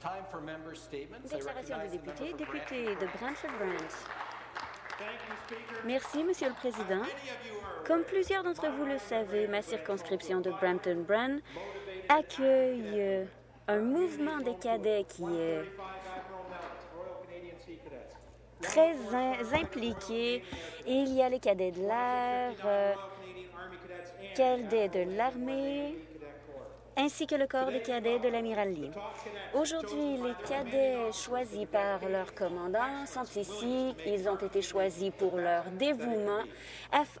Déclaration de recognize the député, de Brantford-Brant. Merci, Monsieur le Président. Comme plusieurs d'entre vous le savez, ma circonscription de Brampton-Brant accueille euh, un mouvement des cadets qui est 35 Admiral Mellis, Royal Canadian Sea Cadets. très in- impliqué. Il y a les cadets de l'air, euh, Cadets de l'armée. Ainsi que le corps des cadets de l'amiral Lee. Aujourd'hui, les cadets choisis par leur commandant sont ici. Ils ont été choisis pour leur dévouement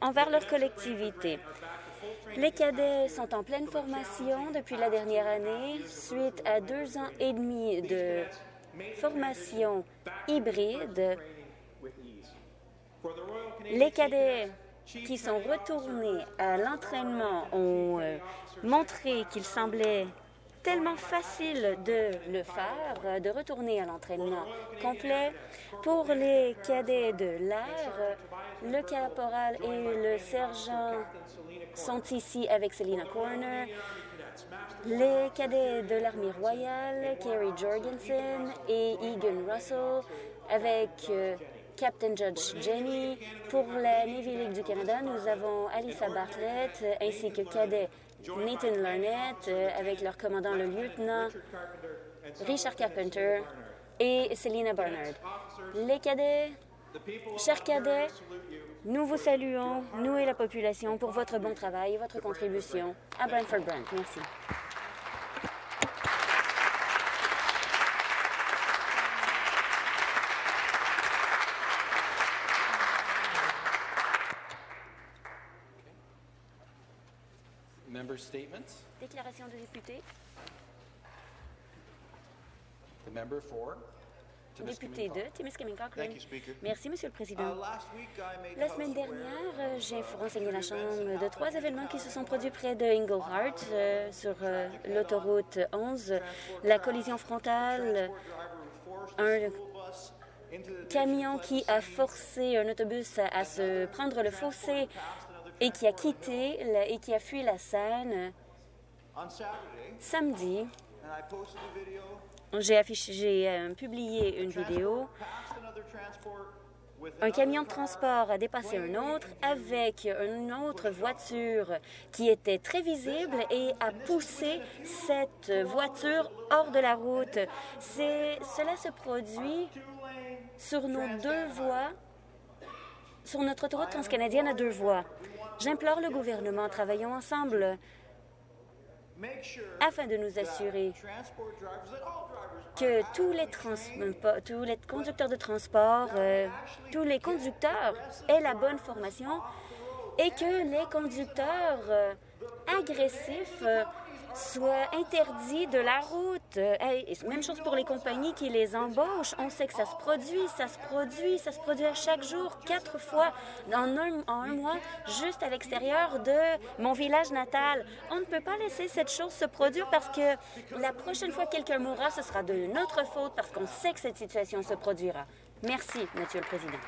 envers leur collectivité. Les cadets sont en pleine formation depuis la dernière année, suite à deux ans et demi de formation hybride. Les Cadets, qui sont retournés à l'entraînement ont euh, montré qu'il semblait tellement facile de le faire, euh, de retourner à l'entraînement complet. Pour les cadets de l'air, le caporal et le sergent sont ici avec Selina Corner. Les cadets de l'armée royale, Kerry Jorgensen et Egan Russell, avec euh, Captain Judge Jenny. Pour la Navy League du Canada, nous avons Alyssa Bartlett ainsi que cadet Nathan Larnett euh, avec leur commandant le lieutenant Richard Carpenter et Selina Barnard. Les cadets, chers cadets, nous vous saluons, nous et la population, pour votre bon travail et votre contribution à Brantford Brant. Merci. Member statements. Déclaration de député. The member for Député de Timiskaming Cochrane. Thank you, Speaker. Merci, Monsieur le Uh, Président. last week, I made La the semaine dernière, euh, j'ai renseigné la Chambre de trois événements qui se sont produits près de Ingleheart euh, sur euh, l'autoroute 11. La collision frontale, un camion qui a forcé un autobus à, à se prendre le fossé et qui a quitté et qui a fui la scène samedi. J'ai euh, publié une vidéo. Un camion de transport a dépassé un autre avec une autre voiture qui était très visible et a poussé cette voiture hors de la route. Cela se produit sur nos deux voies, sur notre autoroute transcanadienne à deux voies. J'implore le gouvernement, travaillons ensemble afin de nous assurer que tous les, trans- tous les conducteurs de transport, euh, tous les conducteurs aient la bonne formation et que les conducteurs euh, agressifs euh, soient interdits de la route. Euh, même chose pour les compagnies qui les embauchent. On sait que ça se produit, ça se produit, ça se produit à chaque jour, quatre fois en un, en un mois, juste à l'extérieur de mon village natal. On ne peut pas laisser cette chose se produire parce que la prochaine fois que quelqu'un mourra, ce sera de notre faute parce qu'on sait que cette situation se produira. Merci, Monsieur le Président.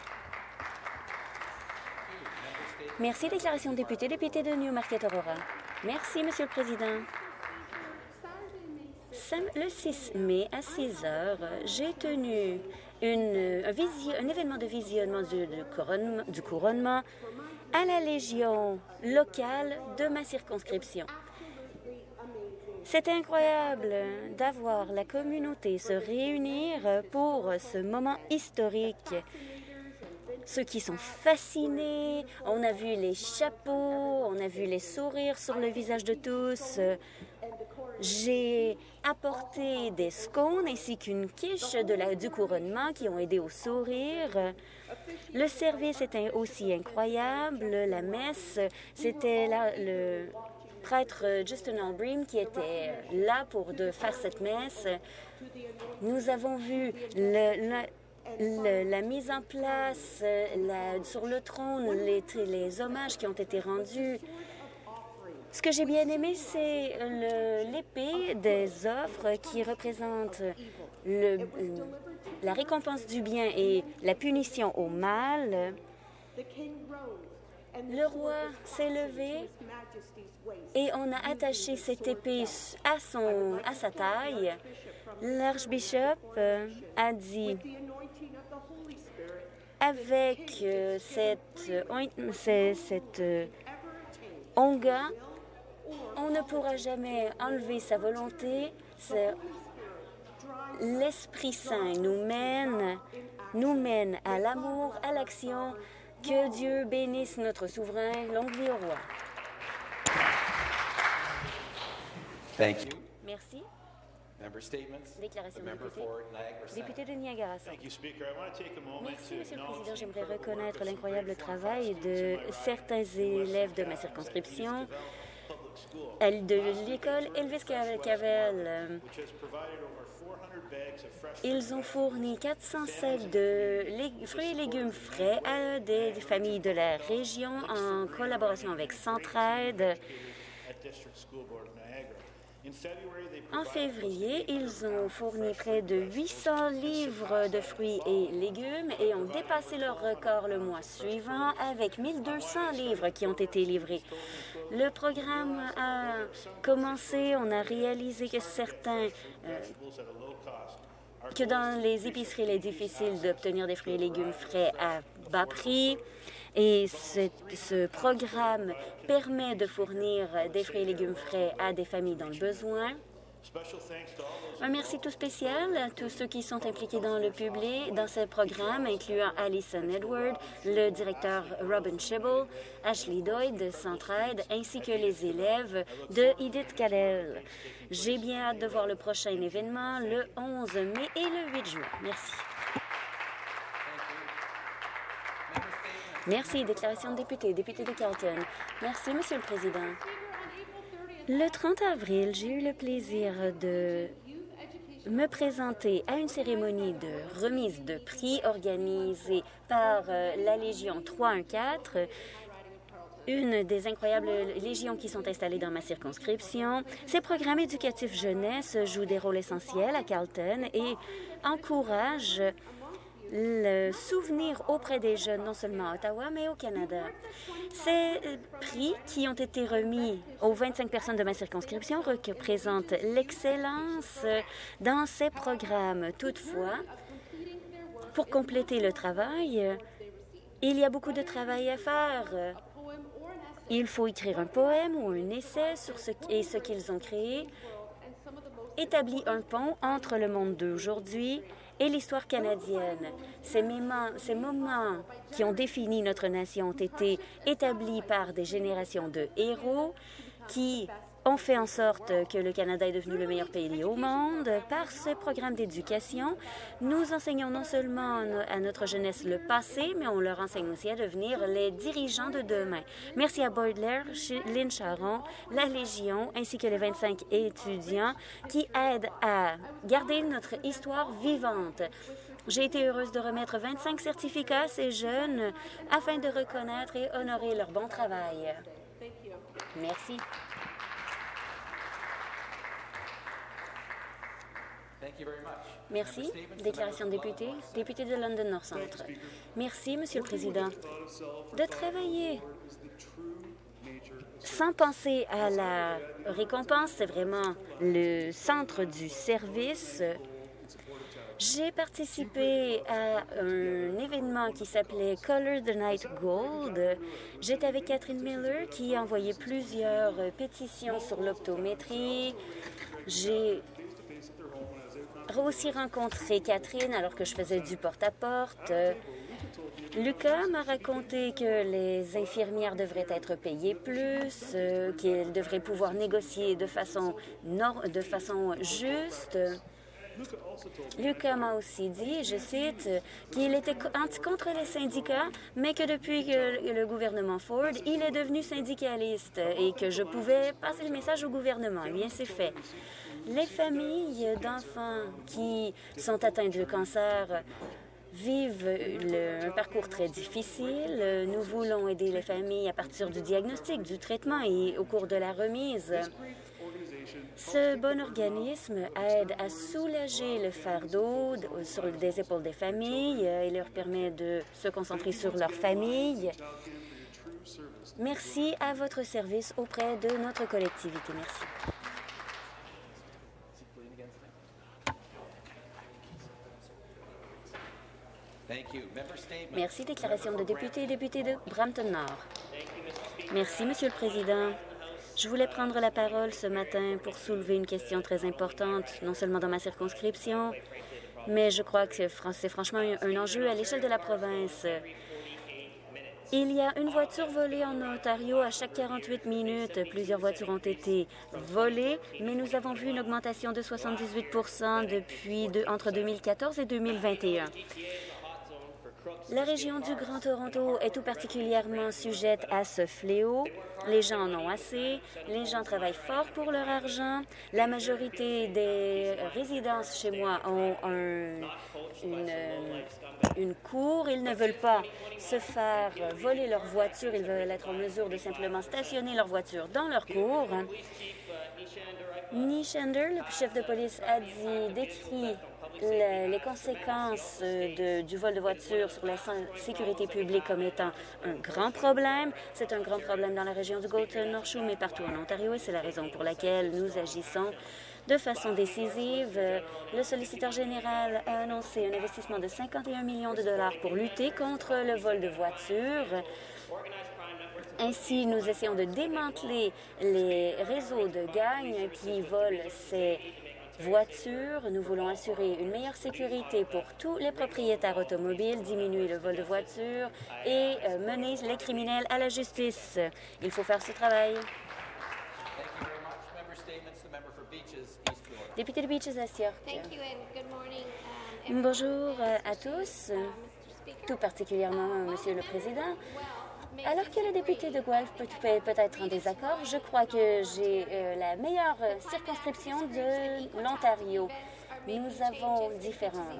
Merci, déclaration de député, député de Newmarket Aurora. Merci, Monsieur le Président. Le 6 mai à 6 heures, j'ai tenu un, événement de visionnement du, couronnement, du couronnement à la Légion locale de ma circonscription. C'était incroyable d'avoir la communauté se réunir pour ce moment historique. Ceux qui sont fascinés, on a vu les chapeaux, on a vu les sourires sur le visage de tous. J'ai apporté des scones ainsi qu'une quiche de du couronnement qui ont aidé au sourire. Le service était aussi incroyable. La messe, c'était le prêtre Justin Albream qui était là pour faire cette messe. Nous avons vu la mise en place euh, sur le trône, les hommages qui ont été rendus. Ce que j'ai bien aimé, c'est l'épée des offres qui représente la récompense du bien et la punition au mal. Le roi s'est levé et on a attaché cette épée à, son, à sa taille. L'archbishop euh, a dit, avec euh, cette, cette euh, onga, on ne pourra jamais enlever sa volonté. C'est- L'Esprit Saint nous mène, nous mène à l'amour, à l'action. Que Dieu bénisse notre souverain. Longue vie au roi. Thank you. Merci. Member statements. Déclaration de member député. Député de Niagara Centre. Merci, Monsieur le Président. J'aimerais reconnaître l'incroyable travail de certains élèves de ma circonscription, de l'école Elvis Cavel. which has provided over 400 bags of fresh Ils ont fourni 400 sacs de fruits et légumes frais à des familles de la région en collaboration avec Centraide. En février, ils ont fourni près de 800 livres de fruits et légumes et ont dépassé leur record le mois suivant avec 1200 livres qui ont été livrés. Le programme a commencé, on a réalisé que certains euh, que dans les épiceries, il est difficile d'obtenir des fruits et légumes frais à bas prix. Et ce, programme permet de fournir des fruits et légumes frais à des familles dans le besoin. Un merci tout spécial à tous ceux qui sont impliqués dans le public, dans ce programme, incluant Alison Edward, le directeur Robin Shibble, Ashley Doyd de Centraide, ainsi que les élèves de Edith Cadell. J'ai bien hâte de voir le prochain événement le 11 mai et le 8 juin. Merci. Merci. Déclaration de député. Député de Carlton. Merci, Monsieur le Président. Le 30 avril, j'ai eu le plaisir de me présenter à une cérémonie de remise de prix organisée par euh, la Légion 314, une des incroyables légions qui sont installées dans ma circonscription. Ces programmes éducatifs jeunesse jouent des rôles essentiels à Carlton et encouragent le souvenir auprès des jeunes, non seulement à Ottawa, mais au Canada. Ces euh, prix qui ont été remis aux 25 personnes de ma circonscription représentent l'excellence dans ces programmes. Toutefois, pour compléter le travail, il y a beaucoup de travail à faire. Il faut écrire un poème ou un essai sur ce, et ce qu'ils ont créé, établit un pont entre le monde d'aujourd'hui et l'histoire canadienne. Ces moments, qui ont défini notre nation ont été établis par des générations de héros qui ont fait en sorte que le Canada est devenu le meilleur pays au monde. Par ce programme d'éducation, nous enseignons non seulement à notre jeunesse le passé, mais on leur enseigne aussi à devenir les dirigeants de demain. Merci à Boydler, Lynn Charon, la Légion, ainsi que les 25 étudiants qui aident à garder notre histoire vivante. J'ai été heureuse de remettre 25 certificats à ces jeunes afin de reconnaître et honorer leur bon travail. Merci. Thank you very much. Merci. Déclaration de député. Député de London North Centre. Merci, Monsieur le Président. De travailler sans penser à la récompense, c'est vraiment le centre du service. J'ai participé à un événement qui s'appelait Color the Night Gold. J'étais avec Catherine Miller qui a envoyé plusieurs pétitions sur l'optométrie. J'ai aussi rencontré Catherine alors que je faisais du porte-à-porte. Lucas m'a raconté que les infirmières devraient être payées plus, euh, qu'elles devraient pouvoir négocier de façon, de façon juste. Lucas m'a aussi dit, je cite, qu'il était contre les syndicats, mais que depuis que le gouvernement Ford, il est devenu syndicaliste et que je pouvais passer le message au gouvernement. Eh bien, c'est fait. Les familles d'enfants qui sont atteints de cancer vivent un parcours très difficile. Nous voulons aider les familles à partir du diagnostic, du traitement et au cours de la remise. Ce bon organisme aide à soulager le fardeau de- sur des épaules des familles et leur permet de se concentrer sur leur famille. Merci à votre service auprès de notre collectivité. Merci. Thank you. Member statements. Merci. Déclaration de député et député de Brampton-Nord. Merci, Monsieur le Président. Je voulais prendre la parole ce matin pour soulever une question très importante, non seulement dans ma circonscription, mais je crois que c'est franchement un enjeu à l'échelle de la province. Il y a une voiture volée en Ontario à chaque 48 minutes. Plusieurs voitures ont été volées, mais nous avons vu une augmentation de 78 depuis de- entre 2014 et 2021. La région du Grand Toronto est tout particulièrement sujette à ce fléau. Les gens en ont assez. Les gens travaillent fort pour leur argent. La majorité des résidences chez moi ont un- une, euh, une cour. Ils ne veulent pas se faire voler leur voiture. Ils veulent être en mesure de simplement stationner leur voiture dans leur cour. Nishander, le chef de police, a dit, décrit le- les conséquences euh, du vol de voiture sur la sécurité publique comme étant un grand problème. C'est un grand problème dans la région du Golden North Shore, mais partout en Ontario, et c'est la raison pour laquelle nous agissons de façon décisive. Le solliciteur général a annoncé un investissement de 51 millions de dollars pour lutter contre le vol de voitures. Ainsi, nous essayons de démanteler les réseaux de gangs qui volent ces voitures. Nous voulons assurer une meilleure sécurité pour tous les propriétaires automobiles, diminuer le vol de voitures et euh, mener les criminels à la justice. Il faut faire ce travail. Député de Beaches York. Morning. um, Bonjour euh, à tous. Speaker. tout particulièrement Monsieur le Président. Alors que le député de Guelph peut peut peut être en désaccord, je crois que j'ai euh, la meilleure circonscription de l'Ontario. Nous avons différents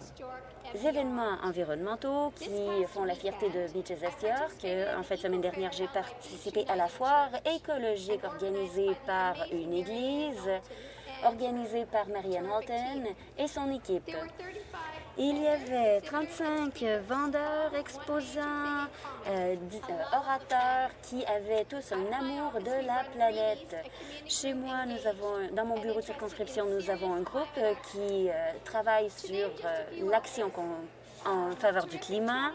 événements environnementaux qui font la fierté de Beaches. Euh, En fait, semaine dernière, j'ai participé à la foire écologique organisée par une église, organisée par Marianne Halton et son équipe. There were 35 Il y avait 35 vendeurs, exposants, euh, euh, orateurs qui avaient tous un amour de la planète. Chez moi, nous avons, dans mon bureau de circonscription, nous avons un groupe euh, qui travaille sur l'action en faveur du climat.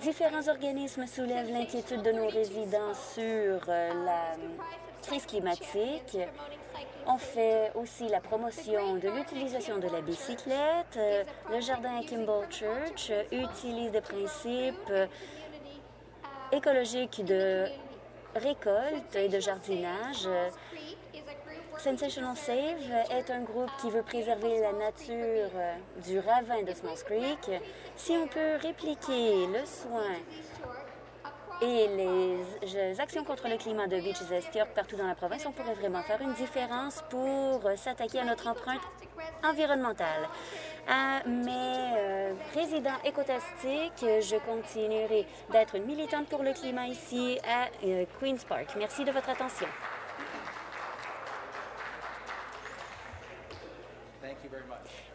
Différents organismes soulèvent l'inquiétude de nos résidents sur euh, la crise climatique. On fait aussi la promotion de l'utilisation de la bicyclette. Le jardin à Kimball Church utilise des principes euh, écologiques de récolte et de jardinage. Sensational Save est un groupe qui veut préserver la nature euh, du ravin de Smalls Creek. Si on peut répliquer le soin et les les actions contre le climat de Beaches York partout dans la province, on pourrait vraiment faire une différence pour euh, s'attaquer à notre empreinte environnementale. À mes euh, résidents écotastiques, je continuerai d'être une militante pour le climat ici à euh, Queen's Park. Merci de votre attention.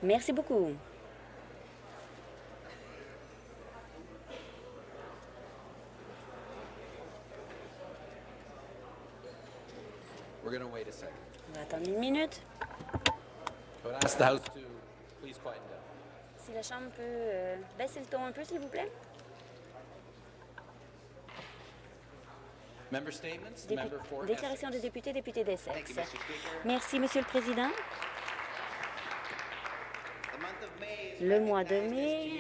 Merci beaucoup. We're going to wait a second. On va attendre une minute. Si la Chambre peut euh, baisser le ton un peu, s'il vous plaît. Dépu- Déclaration de Essex. député, député d'Essex. Merci, Monsieur le Président. Le mois de mai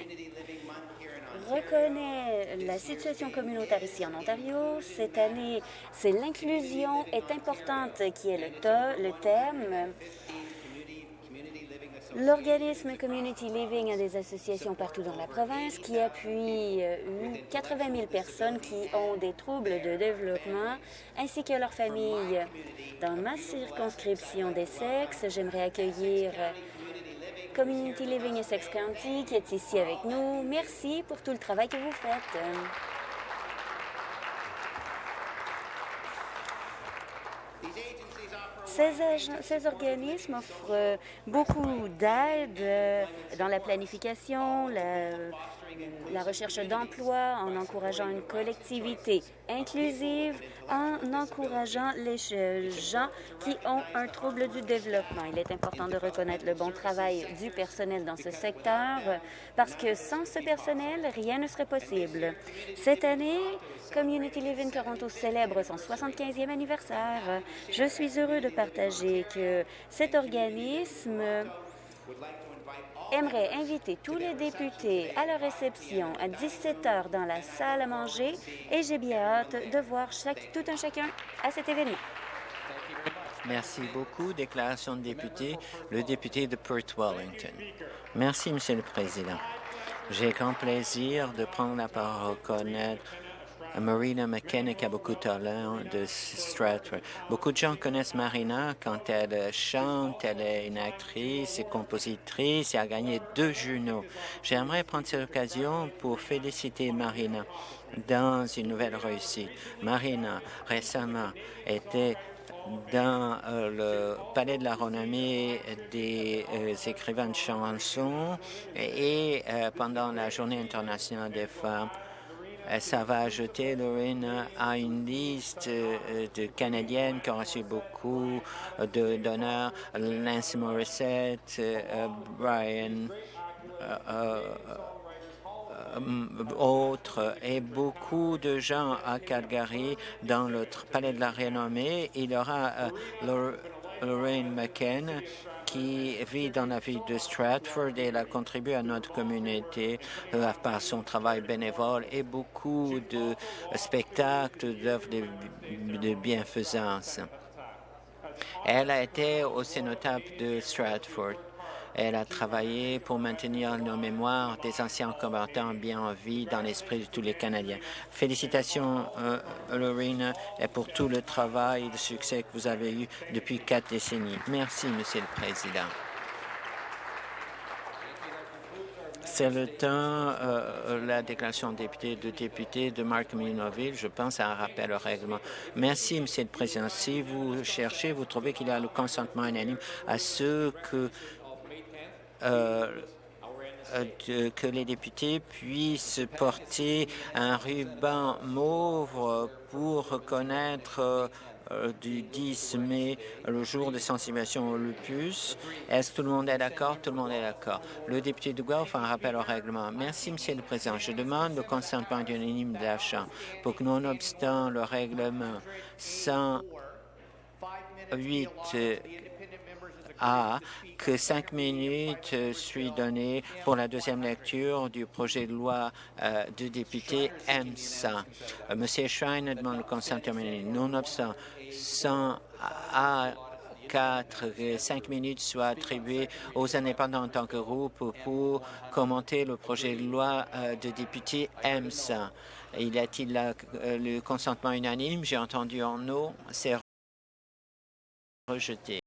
reconnaît la situation communautaire ici en Ontario. Cette année, c'est l'inclusion est importante qui est le, le thème. L'organisme Community Living a des associations partout dans la province qui appuient euh, 80 000 personnes qui ont des troubles de développement ainsi que leurs familles. Dans ma circonscription des sexes, j'aimerais accueillir euh, Community Living Essex County qui est ici avec nous. Merci pour tout le travail que vous faites. Ces, organismes offrent euh, beaucoup d'aide euh, dans la planification, la- la recherche d'emploi, en encourageant une collectivité inclusive, en encourageant les gens qui ont un trouble du développement. Il est important de reconnaître le bon travail du personnel dans ce secteur parce que sans ce personnel, rien ne serait possible. Cette année, Community Living Toronto célèbre son 75e anniversaire. Je suis heureux de partager que cet organisme aimerait inviter tous les députés à la réception à 17 heures dans la salle à manger et j'ai bien hâte de voir tout un chacun à cet événement. Merci beaucoup. Déclaration de député, le député de Perth Wellington. Merci, Monsieur le Président. J'ai grand plaisir de prendre la parole reconnaître Marina McKenna qui a beaucoup de talent de Stratford. Beaucoup de gens connaissent Marina quand elle chante, elle est une actrice et compositrice et a gagné deux journaux. J'aimerais prendre cette occasion pour féliciter Marina dans une nouvelle réussite. Marina, récemment, était dans euh, le Palais de la renommée des euh, écrivains de chansons et euh, pendant la Journée internationale des femmes, euh, ça va ajouter Lorraine à une liste euh, de Canadiennes qui ont reçu beaucoup euh, de d'honneurs. Nancy Morissette, euh, Brian, euh, euh, euh, autres et beaucoup de gens à Calgary dans le palais de la renommée. Il y aura euh, Lor- Lorraine McKen qui vit dans la ville de Stratford et elle a contribué à notre communauté euh, par son travail bénévole et beaucoup de spectacles, d'œuvres de, bienfaisance. Elle a été au cénotaphe de Stratford. Elle a travaillé pour maintenir nos mémoires des anciens combattants bien en vie dans l'esprit de tous les Canadiens. Félicitations, euh, Lorena, et pour tout le travail et le succès que vous avez eu depuis quatre décennies. Merci, Monsieur le Président. C'est le temps, euh, la déclaration de député de député de Mark Minoville. Je pense à un rappel au règlement. Merci, Monsieur le Président. Si vous cherchez, vous trouvez qu'il y a le consentement unanime à ce que de- que les députés puissent porter un ruban mauve pour reconnaître euh, euh, du 10 mai le jour de sensibilisation au lupus. Est-ce que tout le monde est d'accord? Tout le monde est d'accord. Le député de Guelph a un rappel au règlement. Merci, Monsieur le Président. Je demande le consentement unanime de la Chambre pour que, nonobstant le règlement 108 que cinq minutes soient données pour la deuxième lecture du projet de loi euh, du député M100. Euh, Monsieur Schrein demande le consentement unanime. Nonobstant 100 à 4, que cinq minutes soient attribuées aux indépendants en tant que groupe pour commenter le projet de loi euh, de député M100. Y a-t-il euh, le consentement unanime? J'ai entendu en non, c'est rejeté.